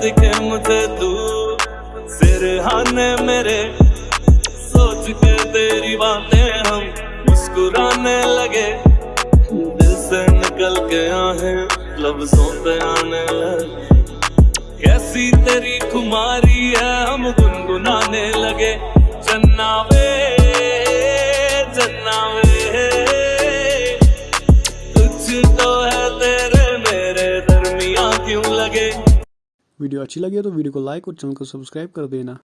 दिखे मुझे तू। सिरहाने मेरे, सोच के तेरी बातें हम मुस्कुराने लगे। दिल से निकल के आहे लफ्जों पे आने लगे। कैसी तेरी खुमारी है, हम गुनगुनाने लगे। चन्ना वे चन्ना वे कुछ तो है तेरे, मेरे दरमिया क्यों लगे? वीडियो अच्छी लगी तो वीडियो को लाइक और चैनल को सब्सक्राइब कर देना।